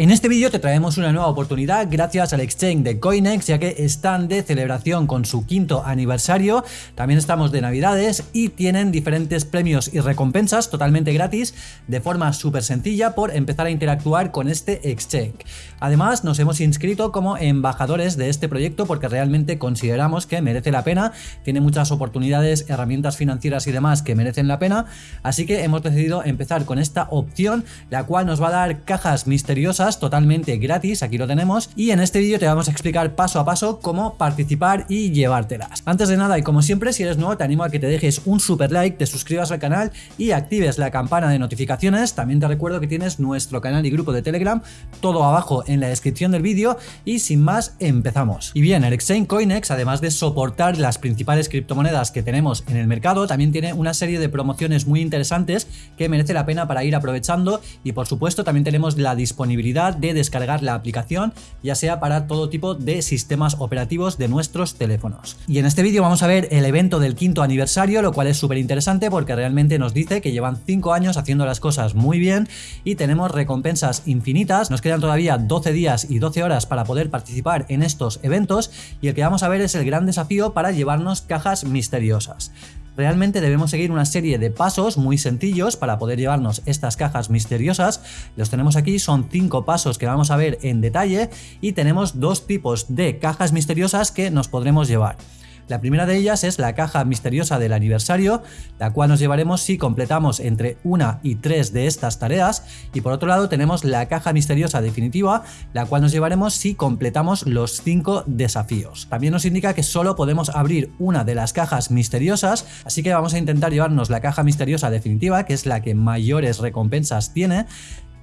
En este vídeo te traemos una nueva oportunidad gracias al exchange de Coinex ya que están de celebración con su quinto aniversario, también estamos de navidades y tienen diferentes premios y recompensas totalmente gratis de forma súper sencilla por empezar a interactuar con este exchange. Además nos hemos inscrito como embajadores de este proyecto porque realmente consideramos que merece la pena, tiene muchas oportunidades, herramientas financieras y demás que merecen la pena, así que hemos decidido empezar con esta opción la cual nos va a dar cajas misteriosas totalmente gratis, aquí lo tenemos, y en este vídeo te vamos a explicar paso a paso cómo participar y llevártelas. Antes de nada y como siempre, si eres nuevo te animo a que te dejes un super like, te suscribas al canal y actives la campana de notificaciones, también te recuerdo que tienes nuestro canal y grupo de Telegram, todo abajo en la descripción del vídeo y sin más empezamos. Y bien, el Exchange Coinex, además de soportar las principales criptomonedas que tenemos en el mercado, también tiene una serie de promociones muy interesantes que merece la pena para ir aprovechando y por supuesto también tenemos la disponibilidad de descargar la aplicación, ya sea para todo tipo de sistemas operativos de nuestros teléfonos. Y en este vídeo vamos a ver el evento del quinto aniversario, lo cual es súper interesante porque realmente nos dice que llevan 5 años haciendo las cosas muy bien y tenemos recompensas infinitas. Nos quedan todavía 12 días y 12 horas para poder participar en estos eventos y el que vamos a ver es el gran desafío para llevarnos cajas misteriosas. Realmente debemos seguir una serie de pasos muy sencillos para poder llevarnos estas cajas misteriosas. Los tenemos aquí, son cinco pasos que vamos a ver en detalle y tenemos dos tipos de cajas misteriosas que nos podremos llevar. La primera de ellas es la caja misteriosa del aniversario, la cual nos llevaremos si completamos entre una y tres de estas tareas. Y por otro lado tenemos la caja misteriosa definitiva, la cual nos llevaremos si completamos los cinco desafíos. También nos indica que solo podemos abrir una de las cajas misteriosas, así que vamos a intentar llevarnos la caja misteriosa definitiva, que es la que mayores recompensas tiene,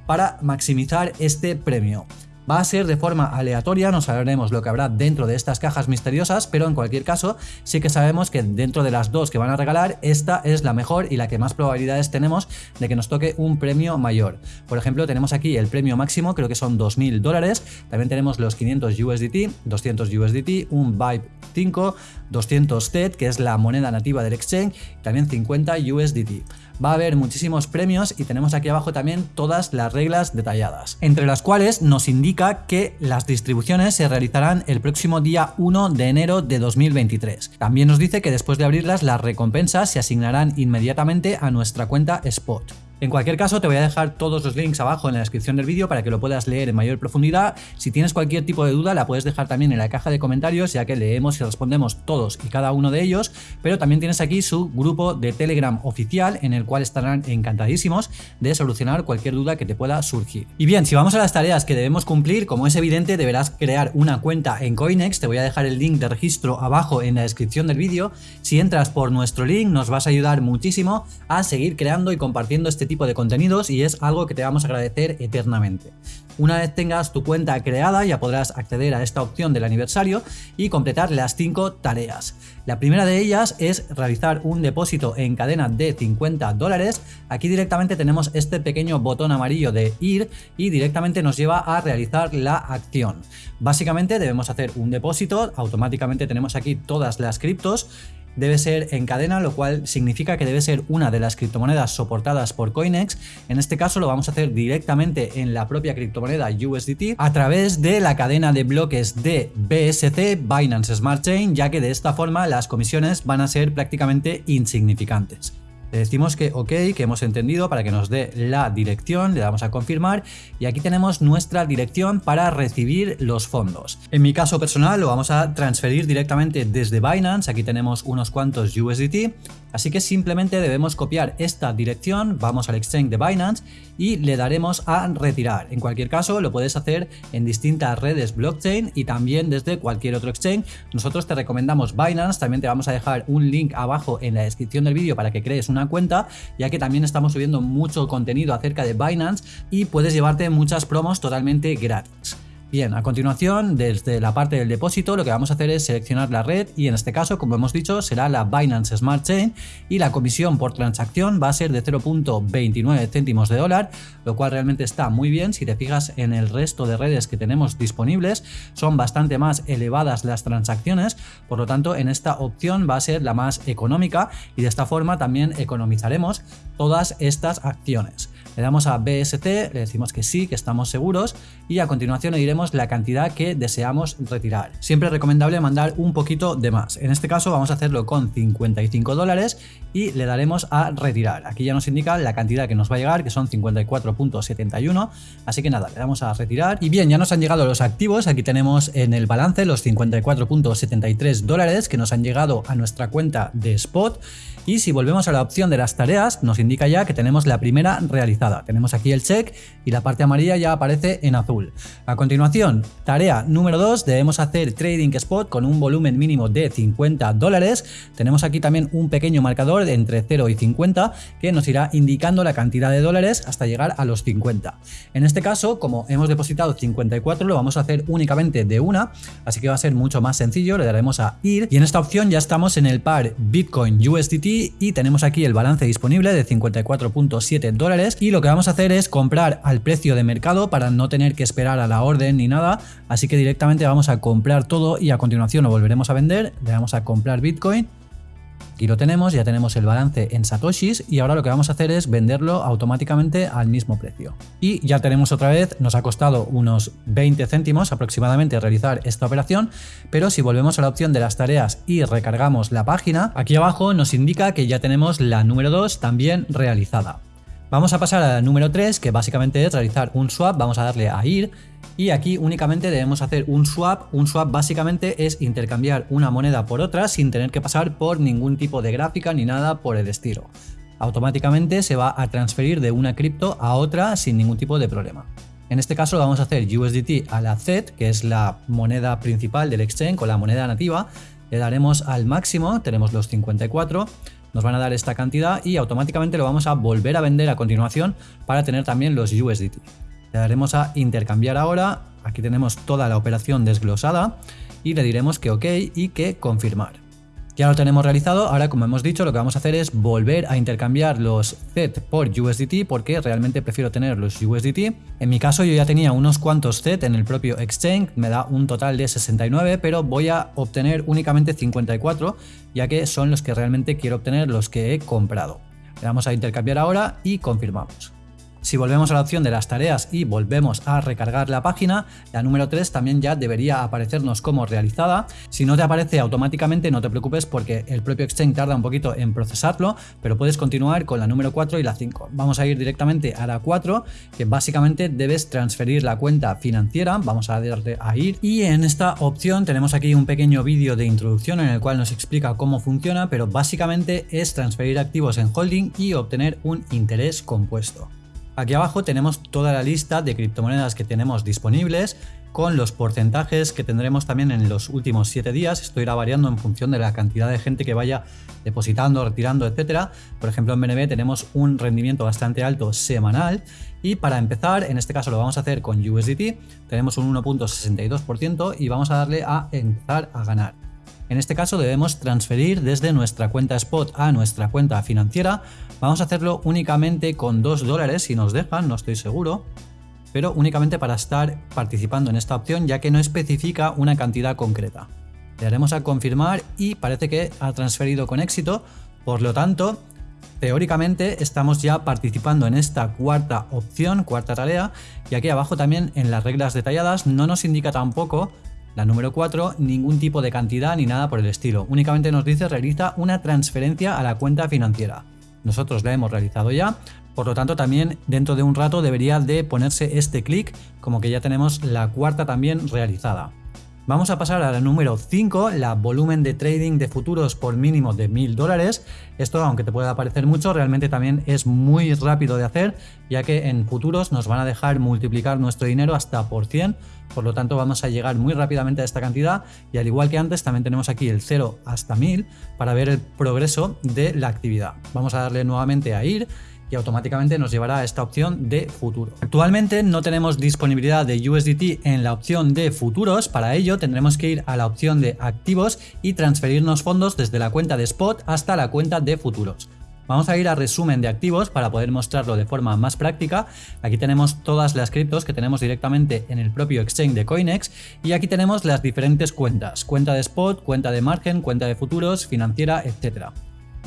para maximizar este premio. Va a ser de forma aleatoria, no sabremos lo que habrá dentro de estas cajas misteriosas, pero en cualquier caso sí que sabemos que dentro de las dos que van a regalar, esta es la mejor y la que más probabilidades tenemos de que nos toque un premio mayor. Por ejemplo, tenemos aquí el premio máximo, creo que son 2.000 dólares, también tenemos los 500 USDT, 200 USDT, un Vibe 5, 200 TED, que es la moneda nativa del exchange, también 50 USDT va a haber muchísimos premios y tenemos aquí abajo también todas las reglas detalladas, entre las cuales nos indica que las distribuciones se realizarán el próximo día 1 de enero de 2023. También nos dice que después de abrirlas las recompensas se asignarán inmediatamente a nuestra cuenta Spot. En cualquier caso te voy a dejar todos los links abajo en la descripción del vídeo para que lo puedas leer en mayor profundidad. Si tienes cualquier tipo de duda la puedes dejar también en la caja de comentarios ya que leemos y respondemos todos y cada uno de ellos, pero también tienes aquí su grupo de Telegram oficial en el cual estarán encantadísimos de solucionar cualquier duda que te pueda surgir. Y bien, si vamos a las tareas que debemos cumplir, como es evidente deberás crear una cuenta en Coinex, te voy a dejar el link de registro abajo en la descripción del vídeo. Si entras por nuestro link nos vas a ayudar muchísimo a seguir creando y compartiendo este tipo de contenidos y es algo que te vamos a agradecer eternamente. Una vez tengas tu cuenta creada ya podrás acceder a esta opción del aniversario y completar las 5 tareas. La primera de ellas es realizar un depósito en cadena de 50 dólares. Aquí directamente tenemos este pequeño botón amarillo de ir y directamente nos lleva a realizar la acción. Básicamente debemos hacer un depósito, automáticamente tenemos aquí todas las criptos debe ser en cadena, lo cual significa que debe ser una de las criptomonedas soportadas por Coinex. En este caso lo vamos a hacer directamente en la propia criptomoneda USDT a través de la cadena de bloques de BSC, Binance Smart Chain, ya que de esta forma las comisiones van a ser prácticamente insignificantes. Le decimos que ok, que hemos entendido para que nos dé la dirección, le damos a confirmar y aquí tenemos nuestra dirección para recibir los fondos. En mi caso personal lo vamos a transferir directamente desde Binance, aquí tenemos unos cuantos USDT, así que simplemente debemos copiar esta dirección, vamos al exchange de Binance y le daremos a retirar. En cualquier caso lo puedes hacer en distintas redes blockchain y también desde cualquier otro exchange. Nosotros te recomendamos Binance, también te vamos a dejar un link abajo en la descripción del vídeo para que crees cuenta, ya que también estamos subiendo mucho contenido acerca de Binance y puedes llevarte muchas promos totalmente gratis. Bien, a continuación, desde la parte del depósito, lo que vamos a hacer es seleccionar la red y en este caso, como hemos dicho, será la Binance Smart Chain y la comisión por transacción va a ser de 0.29 céntimos de dólar, lo cual realmente está muy bien. Si te fijas en el resto de redes que tenemos disponibles, son bastante más elevadas las transacciones, por lo tanto, en esta opción va a ser la más económica y de esta forma también economizaremos todas estas acciones. Le damos a BST, le decimos que sí, que estamos seguros y a continuación le diremos la cantidad que deseamos retirar. Siempre es recomendable mandar un poquito de más. En este caso vamos a hacerlo con 55 dólares y le daremos a retirar. Aquí ya nos indica la cantidad que nos va a llegar, que son 54.71. Así que nada, le damos a retirar. Y bien, ya nos han llegado los activos. Aquí tenemos en el balance los 54.73 dólares que nos han llegado a nuestra cuenta de Spot. Y si volvemos a la opción de las tareas, nos indica ya que tenemos la primera realizada. Tenemos aquí el check y la parte amarilla ya aparece en azul. A continuación, tarea número 2, debemos hacer Trading Spot con un volumen mínimo de 50 dólares. Tenemos aquí también un pequeño marcador entre 0 y 50 que nos irá indicando la cantidad de dólares hasta llegar a los 50. En este caso, como hemos depositado 54, lo vamos a hacer únicamente de una, así que va a ser mucho más sencillo, le daremos a ir y en esta opción ya estamos en el par Bitcoin USDT y tenemos aquí el balance disponible de 54.7 dólares y lo que vamos a hacer es comprar al precio de mercado para no tener que esperar a la orden ni nada, así que directamente vamos a comprar todo y a continuación lo volveremos a vender, le vamos a comprar Bitcoin Aquí lo tenemos, ya tenemos el balance en satoshis y ahora lo que vamos a hacer es venderlo automáticamente al mismo precio. Y ya tenemos otra vez, nos ha costado unos 20 céntimos aproximadamente realizar esta operación, pero si volvemos a la opción de las tareas y recargamos la página, aquí abajo nos indica que ya tenemos la número 2 también realizada. Vamos a pasar a la número 3, que básicamente es realizar un swap, vamos a darle a ir y aquí únicamente debemos hacer un swap. Un swap básicamente es intercambiar una moneda por otra sin tener que pasar por ningún tipo de gráfica ni nada por el estilo. Automáticamente se va a transferir de una cripto a otra sin ningún tipo de problema. En este caso vamos a hacer USDT a la Z, que es la moneda principal del exchange con la moneda nativa. Le daremos al máximo, tenemos los 54, nos van a dar esta cantidad y automáticamente lo vamos a volver a vender a continuación para tener también los USDT. Le daremos a intercambiar ahora, aquí tenemos toda la operación desglosada y le diremos que ok y que confirmar. Ya lo tenemos realizado, ahora como hemos dicho lo que vamos a hacer es volver a intercambiar los Z por USDT porque realmente prefiero tener los USDT. En mi caso yo ya tenía unos cuantos Z en el propio exchange, me da un total de 69 pero voy a obtener únicamente 54 ya que son los que realmente quiero obtener los que he comprado. Le damos a intercambiar ahora y confirmamos. Si volvemos a la opción de las tareas y volvemos a recargar la página, la número 3 también ya debería aparecernos como realizada. Si no te aparece automáticamente no te preocupes porque el propio Exchange tarda un poquito en procesarlo, pero puedes continuar con la número 4 y la 5. Vamos a ir directamente a la 4, que básicamente debes transferir la cuenta financiera. Vamos a darle a ir y en esta opción tenemos aquí un pequeño vídeo de introducción en el cual nos explica cómo funciona, pero básicamente es transferir activos en holding y obtener un interés compuesto. Aquí abajo tenemos toda la lista de criptomonedas que tenemos disponibles con los porcentajes que tendremos también en los últimos 7 días. Esto irá variando en función de la cantidad de gente que vaya depositando, retirando, etcétera. Por ejemplo, en BNB tenemos un rendimiento bastante alto semanal y para empezar, en este caso lo vamos a hacer con USDT, tenemos un 1.62% y vamos a darle a empezar a ganar. En este caso debemos transferir desde nuestra cuenta spot a nuestra cuenta financiera. Vamos a hacerlo únicamente con 2 dólares si nos dejan, no estoy seguro. Pero únicamente para estar participando en esta opción ya que no especifica una cantidad concreta. Le daremos a confirmar y parece que ha transferido con éxito. Por lo tanto, teóricamente estamos ya participando en esta cuarta opción, cuarta tarea, y aquí abajo también en las reglas detalladas no nos indica tampoco la número 4, ningún tipo de cantidad ni nada por el estilo. Únicamente nos dice realiza una transferencia a la cuenta financiera. Nosotros la hemos realizado ya, por lo tanto también dentro de un rato debería de ponerse este clic como que ya tenemos la cuarta también realizada. Vamos a pasar a la número 5, la volumen de trading de futuros por mínimo de 1000 dólares. Esto, aunque te pueda parecer mucho, realmente también es muy rápido de hacer, ya que en futuros nos van a dejar multiplicar nuestro dinero hasta por 100, por lo tanto vamos a llegar muy rápidamente a esta cantidad y al igual que antes también tenemos aquí el 0 hasta 1000 para ver el progreso de la actividad. Vamos a darle nuevamente a ir y automáticamente nos llevará a esta opción de futuro. Actualmente no tenemos disponibilidad de USDT en la opción de futuros, para ello tendremos que ir a la opción de activos y transferirnos fondos desde la cuenta de spot hasta la cuenta de futuros. Vamos a ir a resumen de activos para poder mostrarlo de forma más práctica. Aquí tenemos todas las criptos que tenemos directamente en el propio exchange de Coinex y aquí tenemos las diferentes cuentas, cuenta de spot, cuenta de margen, cuenta de futuros, financiera, etcétera.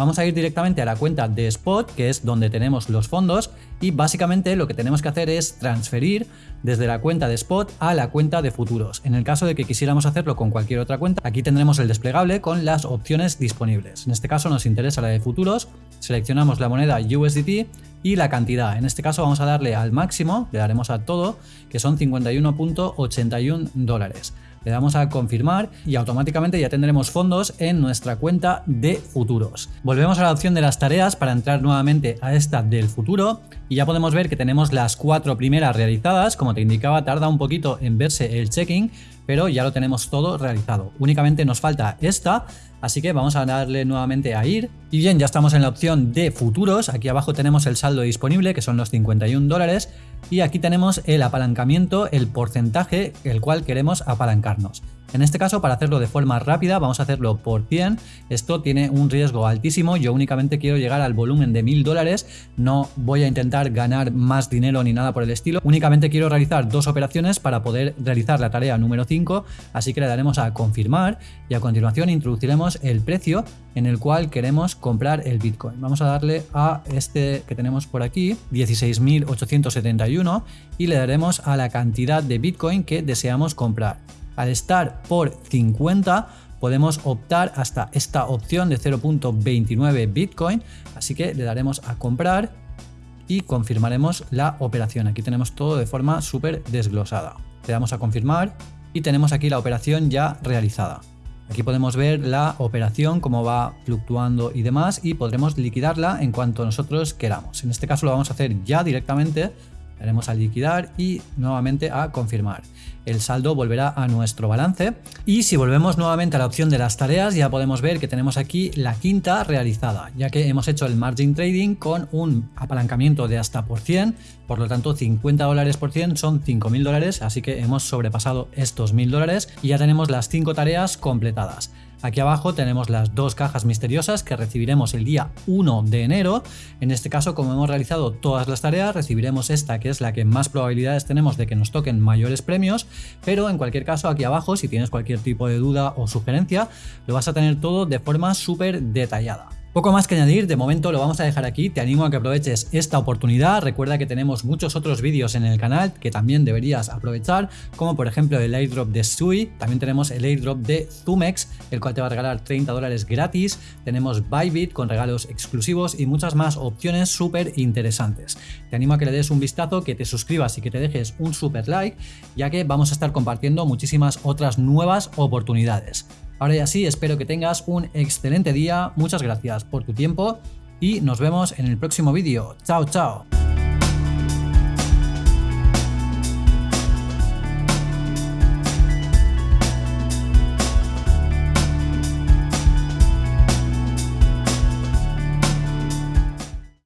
Vamos a ir directamente a la cuenta de Spot, que es donde tenemos los fondos, y básicamente lo que tenemos que hacer es transferir desde la cuenta de Spot a la cuenta de futuros. En el caso de que quisiéramos hacerlo con cualquier otra cuenta, aquí tendremos el desplegable con las opciones disponibles. En este caso nos interesa la de futuros, seleccionamos la moneda USDT y la cantidad. En este caso vamos a darle al máximo, le daremos a todo, que son 51.81 dólares le damos a confirmar y automáticamente ya tendremos fondos en nuestra cuenta de futuros. Volvemos a la opción de las tareas para entrar nuevamente a esta del futuro y ya podemos ver que tenemos las cuatro primeras realizadas, como te indicaba tarda un poquito en verse el checking, pero ya lo tenemos todo realizado. Únicamente nos falta esta, así que vamos a darle nuevamente a ir. Y bien, ya estamos en la opción de futuros, aquí abajo tenemos el saldo disponible, que son los 51 dólares, y aquí tenemos el apalancamiento, el porcentaje el cual queremos apalancarnos. En este caso, para hacerlo de forma rápida, vamos a hacerlo por 100. Esto tiene un riesgo altísimo. Yo únicamente quiero llegar al volumen de 1000 dólares. No voy a intentar ganar más dinero ni nada por el estilo. Únicamente quiero realizar dos operaciones para poder realizar la tarea número 5. Así que le daremos a confirmar y a continuación introduciremos el precio en el cual queremos comprar el Bitcoin. Vamos a darle a este que tenemos por aquí, 16.871 y le daremos a la cantidad de Bitcoin que deseamos comprar. Al estar por 50 podemos optar hasta esta opción de 0.29 Bitcoin, así que le daremos a comprar y confirmaremos la operación. Aquí tenemos todo de forma súper desglosada. Le damos a confirmar y tenemos aquí la operación ya realizada. Aquí podemos ver la operación, cómo va fluctuando y demás y podremos liquidarla en cuanto nosotros queramos. En este caso lo vamos a hacer ya directamente daremos a liquidar y nuevamente a confirmar. El saldo volverá a nuestro balance y si volvemos nuevamente a la opción de las tareas ya podemos ver que tenemos aquí la quinta realizada, ya que hemos hecho el margin trading con un apalancamiento de hasta por 100, por lo tanto 50 dólares por 100 son 5.000 dólares, así que hemos sobrepasado estos 1.000 dólares y ya tenemos las 5 tareas completadas. Aquí abajo tenemos las dos cajas misteriosas que recibiremos el día 1 de enero. En este caso, como hemos realizado todas las tareas, recibiremos esta que es la que más probabilidades tenemos de que nos toquen mayores premios, pero en cualquier caso aquí abajo, si tienes cualquier tipo de duda o sugerencia, lo vas a tener todo de forma súper detallada. Poco más que añadir, de momento lo vamos a dejar aquí, te animo a que aproveches esta oportunidad, recuerda que tenemos muchos otros vídeos en el canal que también deberías aprovechar, como por ejemplo el airdrop de Sui, también tenemos el airdrop de Zumex, el cual te va a regalar 30 dólares gratis, tenemos Bybit con regalos exclusivos y muchas más opciones súper interesantes. Te animo a que le des un vistazo, que te suscribas y que te dejes un super like, ya que vamos a estar compartiendo muchísimas otras nuevas oportunidades. Ahora ya sí, espero que tengas un excelente día, muchas gracias por tu tiempo y nos vemos en el próximo vídeo. Chao, chao.